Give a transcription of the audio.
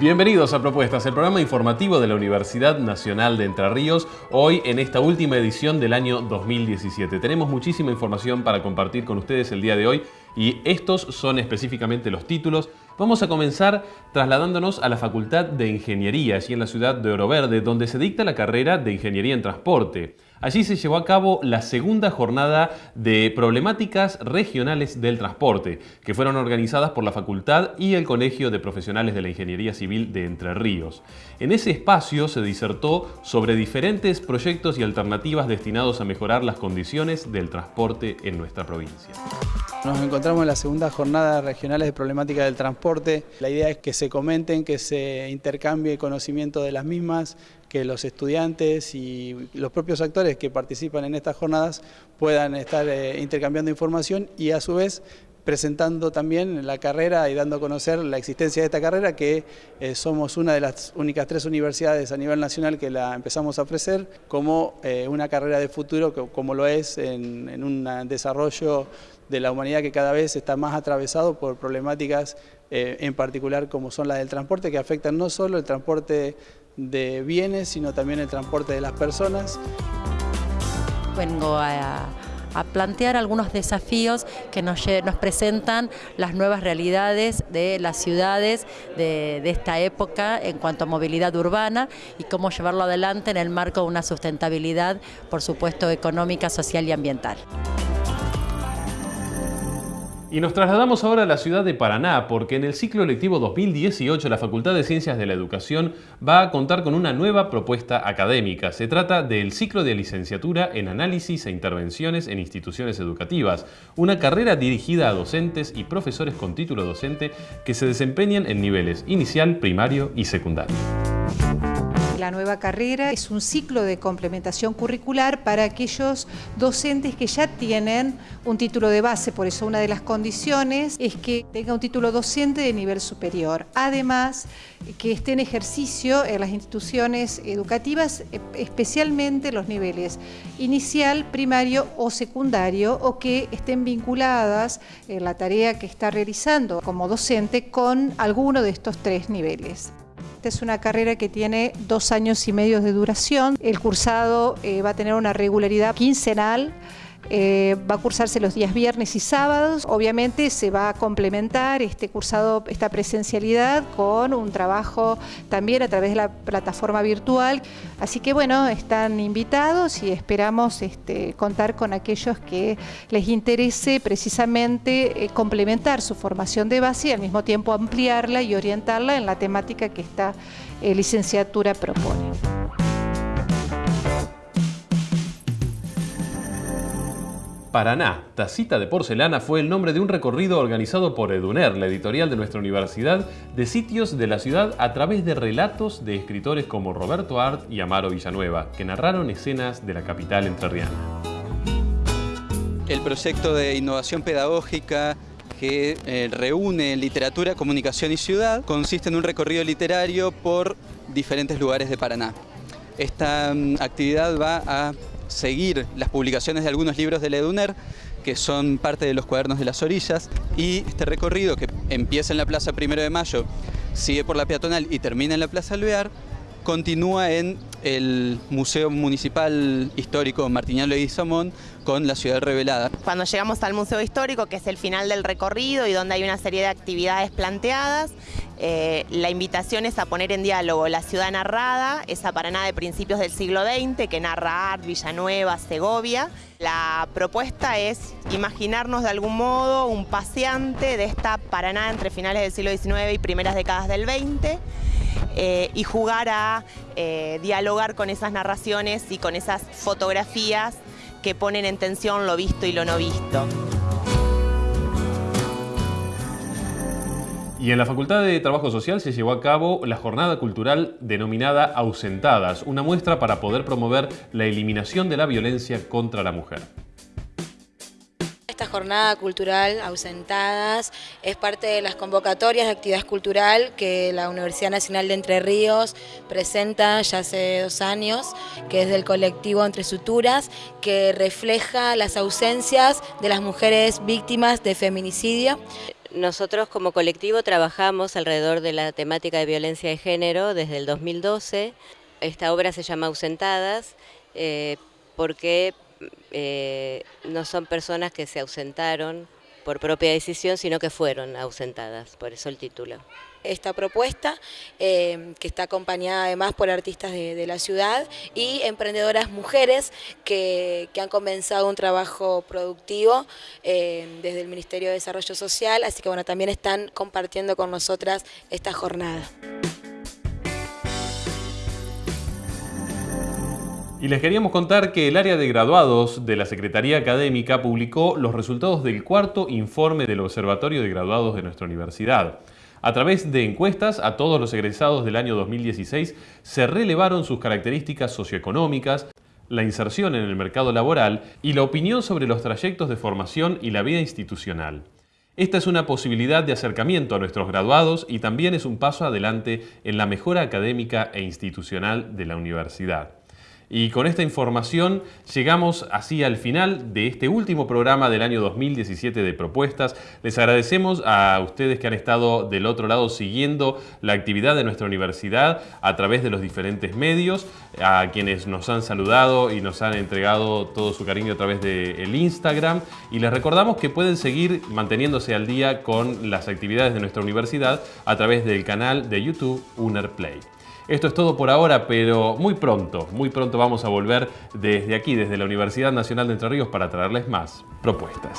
Bienvenidos a Propuestas, el programa informativo de la Universidad Nacional de Entre Ríos, hoy en esta última edición del año 2017. Tenemos muchísima información para compartir con ustedes el día de hoy y estos son específicamente los títulos. Vamos a comenzar trasladándonos a la Facultad de Ingeniería, allí en la ciudad de Oro Verde, donde se dicta la carrera de Ingeniería en Transporte. Allí se llevó a cabo la segunda jornada de problemáticas regionales del transporte, que fueron organizadas por la Facultad y el Colegio de Profesionales de la Ingeniería Civil de Entre Ríos. En ese espacio se disertó sobre diferentes proyectos y alternativas destinados a mejorar las condiciones del transporte en nuestra provincia. Nos encontramos en la segunda jornada regionales de problemática del transporte. La idea es que se comenten, que se intercambie conocimiento de las mismas, que los estudiantes y los propios actores que participan en estas jornadas puedan estar eh, intercambiando información y a su vez presentando también la carrera y dando a conocer la existencia de esta carrera, que eh, somos una de las únicas tres universidades a nivel nacional que la empezamos a ofrecer como eh, una carrera de futuro, como lo es en un desarrollo de la humanidad que cada vez está más atravesado por problemáticas en particular como son las del transporte, que afectan no solo el transporte de bienes, sino también el transporte de las personas. Vengo a, plantear algunos desafíos que nos, nos, presentan las nuevas realidades de las ciudades de, de, esta época en cuanto a movilidad urbana y cómo llevarlo adelante en el marco de una sustentabilidad, por supuesto, económica, social y ambiental. Y nos trasladamos ahora a la ciudad de Paraná porque en el ciclo lectivo 2018 la Facultad de Ciencias de la Educación va a contar con una nueva propuesta académica. Se trata del ciclo de licenciatura en análisis e intervenciones en instituciones educativas, una carrera dirigida a docentes y profesores con título docente que se desempeñan en niveles inicial, primario y secundario la nueva carrera es un ciclo de complementación curricular para aquellos docentes que ya tienen un título de base, por eso una de las condiciones es que tenga un título docente de nivel superior. Además, que esté en ejercicio en las instituciones educativas, especialmente los niveles inicial, primario o secundario, o que estén vinculadas en la tarea que está realizando como docente con alguno de estos tres niveles. Esta es una carrera que tiene dos años y medio de duración. El cursado eh, va a tener una regularidad quincenal eh, va a cursarse los días viernes y sábados. Obviamente se va a complementar este cursado, esta presencialidad con un trabajo también a través de la plataforma virtual. Así que bueno, están invitados y esperamos este, contar con aquellos que les interese precisamente eh, complementar su formación de base y al mismo tiempo ampliarla y orientarla en la temática que esta eh, licenciatura propone. Paraná, Tacita de Porcelana fue el nombre de un recorrido organizado por Eduner, la editorial de nuestra universidad, de sitios de la ciudad a través de relatos de escritores como Roberto Art y Amaro Villanueva, que narraron escenas de la capital entrerriana. El proyecto de innovación pedagógica que eh, reúne literatura, comunicación y ciudad consiste en un recorrido literario por diferentes lugares de Paraná. Esta mm, actividad va a seguir las publicaciones de algunos libros de Leduner, que son parte de los cuadernos de las orillas, y este recorrido que empieza en la Plaza Primero de Mayo, sigue por la peatonal y termina en la Plaza Alvear, continúa en el Museo Municipal Histórico Martiniano Samón con la ciudad revelada. Cuando llegamos al Museo Histórico, que es el final del recorrido y donde hay una serie de actividades planteadas, eh, la invitación es a poner en diálogo la ciudad narrada, esa Paraná de principios del siglo XX que narra Art, Villanueva, Segovia. La propuesta es imaginarnos de algún modo un paseante de esta Paraná entre finales del siglo XIX y primeras décadas del XX eh, y jugar a eh, dialogar con esas narraciones y con esas fotografías que ponen en tensión lo visto y lo no visto. Y en la Facultad de Trabajo Social se llevó a cabo la jornada cultural denominada Ausentadas, una muestra para poder promover la eliminación de la violencia contra la mujer. Jornada cultural Ausentadas es parte de las convocatorias de actividad cultural que la Universidad Nacional de Entre Ríos presenta ya hace dos años, que es del colectivo Entre Suturas, que refleja las ausencias de las mujeres víctimas de feminicidio Nosotros como colectivo trabajamos alrededor de la temática de violencia de género desde el 2012. Esta obra se llama Ausentadas eh, porque eh, no son personas que se ausentaron por propia decisión, sino que fueron ausentadas, por eso el título. Esta propuesta, eh, que está acompañada además por artistas de, la ciudad y emprendedoras mujeres que, han comenzado un trabajo productivo eh, desde el Ministerio de Desarrollo Social, así que bueno, también están compartiendo con nosotras esta jornada. Y les queríamos contar que el área de graduados de la Secretaría Académica publicó los resultados del cuarto informe del Observatorio de Graduados de nuestra universidad. A través de encuestas a todos los egresados del año 2016 se relevaron sus características socioeconómicas, la inserción en el mercado laboral y la opinión sobre los trayectos de formación y la vida institucional. Esta es una posibilidad de acercamiento a nuestros graduados y también es un paso adelante en la mejora académica e institucional de la universidad. Y con esta información llegamos así al final de este último programa del año 2017 de propuestas. Les agradecemos a ustedes que han estado del otro lado siguiendo la actividad de nuestra universidad a través de los diferentes medios, a quienes nos han saludado y nos han entregado todo su cariño a través del Instagram. Y les recordamos que pueden seguir manteniéndose al día con las actividades de nuestra universidad a través del canal de YouTube UNERPLAY. Esto es todo por ahora, pero muy pronto, muy pronto vamos a volver desde aquí, desde la Universidad Nacional de Entre Ríos, para traerles más propuestas.